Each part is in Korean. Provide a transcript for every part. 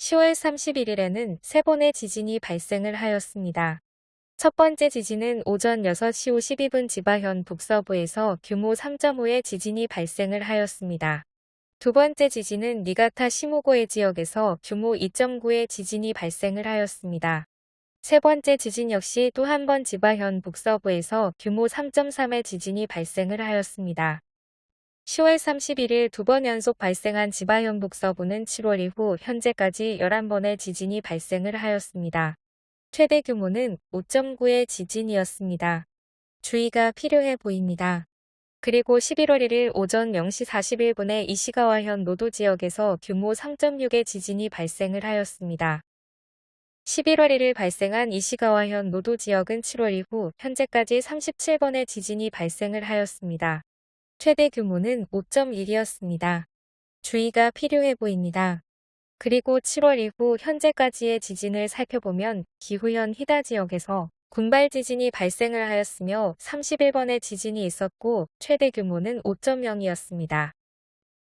10월 31일에는 세 번의 지진이 발생을 하였습니다. 첫 번째 지진은 오전 6시 52분 지바현 북서부에서 규모 3.5의 지진이 발생을 하였습니다. 두 번째 지진은 니가타 시모고의 지역에서 규모 2.9의 지진이 발생을 하였습니다. 세 번째 지진 역시 또 한 번 지바현 북서부에서 규모 3.3의 지진이 발생을 하였습니다. 10월 31일 두 번 연속 발생한 지바현 북서부는 7월 이후 현재까지 11번의 지진이 발생을 하였습니다. 최대 규모는 5.9의 지진이었습니다. 주의가 필요해 보입니다. 그리고 11월 1일 오전 0시 41분에 이시가와현 노도 지역에서 규모 3.6의 지진이 발생을 하였습니다. 11월 1일 발생한 이시가와현 노도 지역은 7월 이후 현재까지 37번의 지진이 발생을 하였습니다. 최대 규모는 5.1이었습니다. 주의가 필요해 보입니다. 그리고 7월 이후 현재까지의 지진을 살펴보면 기후현 히다 지역에서 군발 지진이 발생을 하였으며 31번의 지진이 있었고 최대 규모는 5.0이었습니다.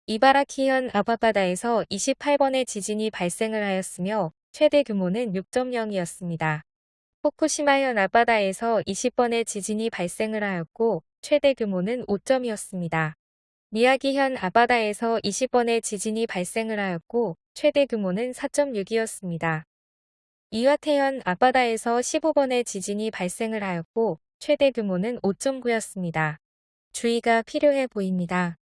이바라키현 아바바다에서 28번의 지진이 발생을 하였으며 최대 규모는 6.0이었습니다. 후쿠시마현 앞바다에서 20번의 지진이 발생을 하였고 최대 규모는 5점이었습니다. 미야기현 앞바다에서 20번의 지진이 발생을 하였고 최대 규모는 4.6이었습니다. 이와태현 앞바다에서 15번의 지진이 발생을 하였고 최대 규모는 5.9였습니다. 주의가 필요해 보입니다.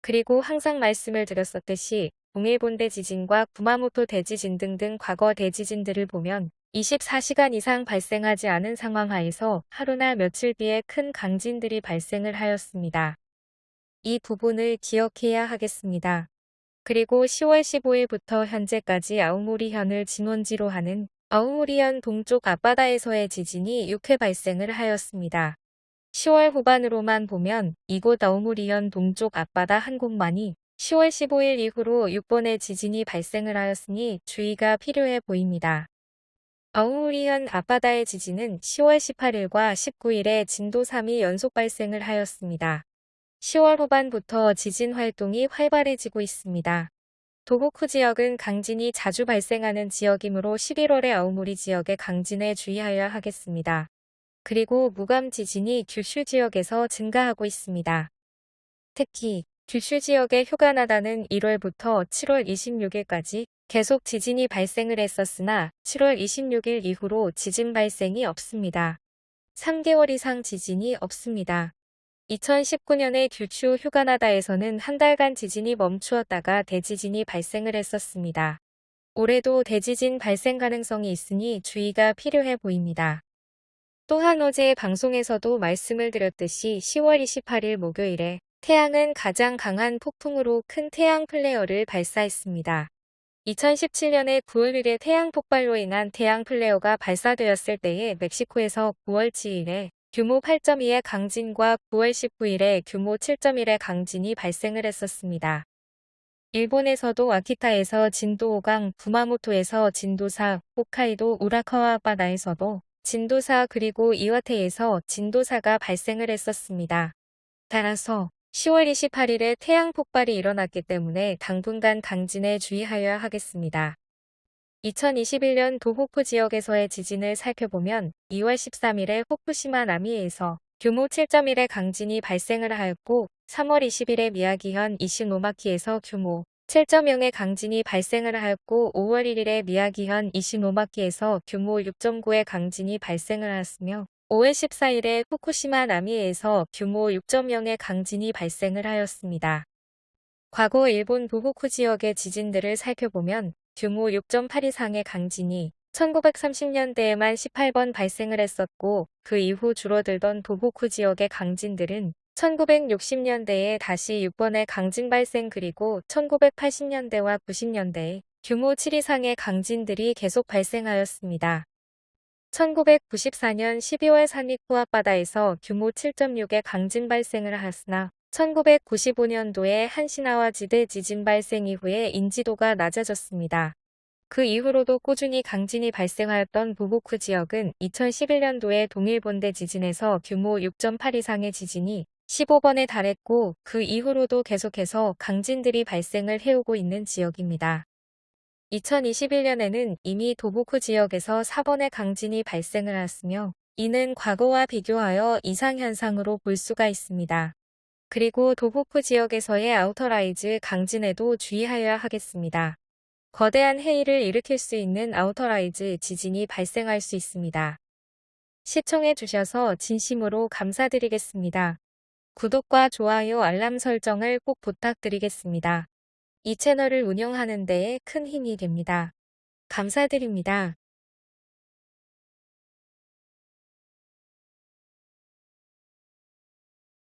그리고 항상 말씀을 드렸었듯이 동일본대 지진과 구마모토 대지진 등등 과거 대지진들을 보면 24시간 이상 발생하지 않은 상황 하에서 하루나 며칠 뒤에 큰 강진들이 발생을 하였습니다. 이 부분을 기억해야 하겠습니다. 그리고 10월 15일부터 현재까지 아우모리현을 진원지로 하는 아우모리현 동쪽 앞바다에서의 지진이 6회 발생을 하였습니다. 10월 후반으로만 보면 이곳 아우모리현 동쪽 앞바다 한 곳만이 10월 15일 이후로 6번의 지진이 발생을 하였으니 주의가 필요해 보입니다. 아우리현 앞바다의 지진은 10월 18일과 19일에 진도 3이 연속 발생을 하였습니다. 10월 후반부터 지진 활동이 활발해지고 있습니다. 도호쿠 지역은 강진이 자주 발생하는 지역이므로 11월에 아우모리 지역의 강진에 주의하여야 하겠습니다. 그리고 무감 지진이 규슈 지역에서 증가하고 있습니다. 특히 규슈 지역의 휴가나다는 1월부터 7월 26일까지 계속 지진이 발생을 했었으나 7월 26일 이후로 지진 발생이 없습니다. 3개월 이상 지진이 없습니다. 2019년에 규슈 휴가나다에서는 한 달간 지진이 멈추었다가 대지진이 발생을 했었습니다. 올해도 대지진 발생 가능성이 있으니 주의가 필요해 보입니다. 또한 어제 방송에서도 말씀을 드렸듯이 10월 28일 목요일에 태양은 가장 강한 폭풍으로 큰 태양 플레어를 발사했습니다. 2017년에 9월 1일 태양 폭발로 인한 태양 플레어가 발사되었을 때에 멕시코에서 9월 7일에 규모 8.2의 강진과 9월 19일에 규모 7.1의 강진이 발생을 했었습니다. 일본에서도 아키타에서 진도 5강, 구마모토에서 진도 4, 홋카이도 우라카와 바다에서도 진도 4 그리고 이와테에서 진도 4가 발생을 했었습니다. 따라서 10월 28일에 태양 폭발이 일어났기 때문에 당분간 강진에 주의하여야 하겠습니다. 2021년 도호쿠 지역에서의 지진을 살펴보면 2월 13일에 후쿠시마 나미에서 규모 7.1의 강진이 발생을 하였고 3월 20일에 미야기현 이시노마키에서 규모 7.0의 강진이 발생을 하였고 5월 1일에 미야기현 이시노마키에서 규모 6.9의 강진이 발생을 하였으며 5월 14일에 후쿠시마 나미에서 규모 6.0의 강진이 발생을 하였습니다. 과거 일본 도호쿠 지역의 지진들을 살펴보면 규모 6.8 이상의 강진이 1930년대에만 18번 발생을 했었고 그 이후 줄어들던 도호쿠 지역의 강진들은 1960년대에 다시 6번의 강진 발생 그리고 1980년대와 90년대에 규모 7 이상의 강진들이 계속 발생하였습니다. 1994년 12월 산리쿠 앞바다에서 규모 7.6의 강진 발생을 하였으나 1995년도에 한시나와 지대 지진 발생 이후에 인지도가 낮아졌습니다. 그 이후로도 꾸준히 강진이 발생하였던 보고쿠 지역은 2011년도에 동일본대 지진에서 규모 6.8 이상의 지진이 15번에 달했고 그 이후로도 계속해서 강진들이 발생을 해오고 있는 지역입니다. 2021년에는 이미 도호쿠 지역에서 4번의 강진이 발생을 하였으며 이는 과거와 비교하여 이상현상으로 볼 수가 있습니다. 그리고 도호쿠 지역에서의 outer rise 강진에도 주의하여야 하겠습니다. 거대한 해일을 일으킬 수 있는 outer rise 지진이 발생할 수 있습니다. 시청해 주셔서 진심으로 감사드리겠습니다. 구독과 좋아요 알람 설정을 꼭 부탁드리겠습니다. 이 채널을 운영하는 데에 큰 힘이 됩니다. 감사드립니다.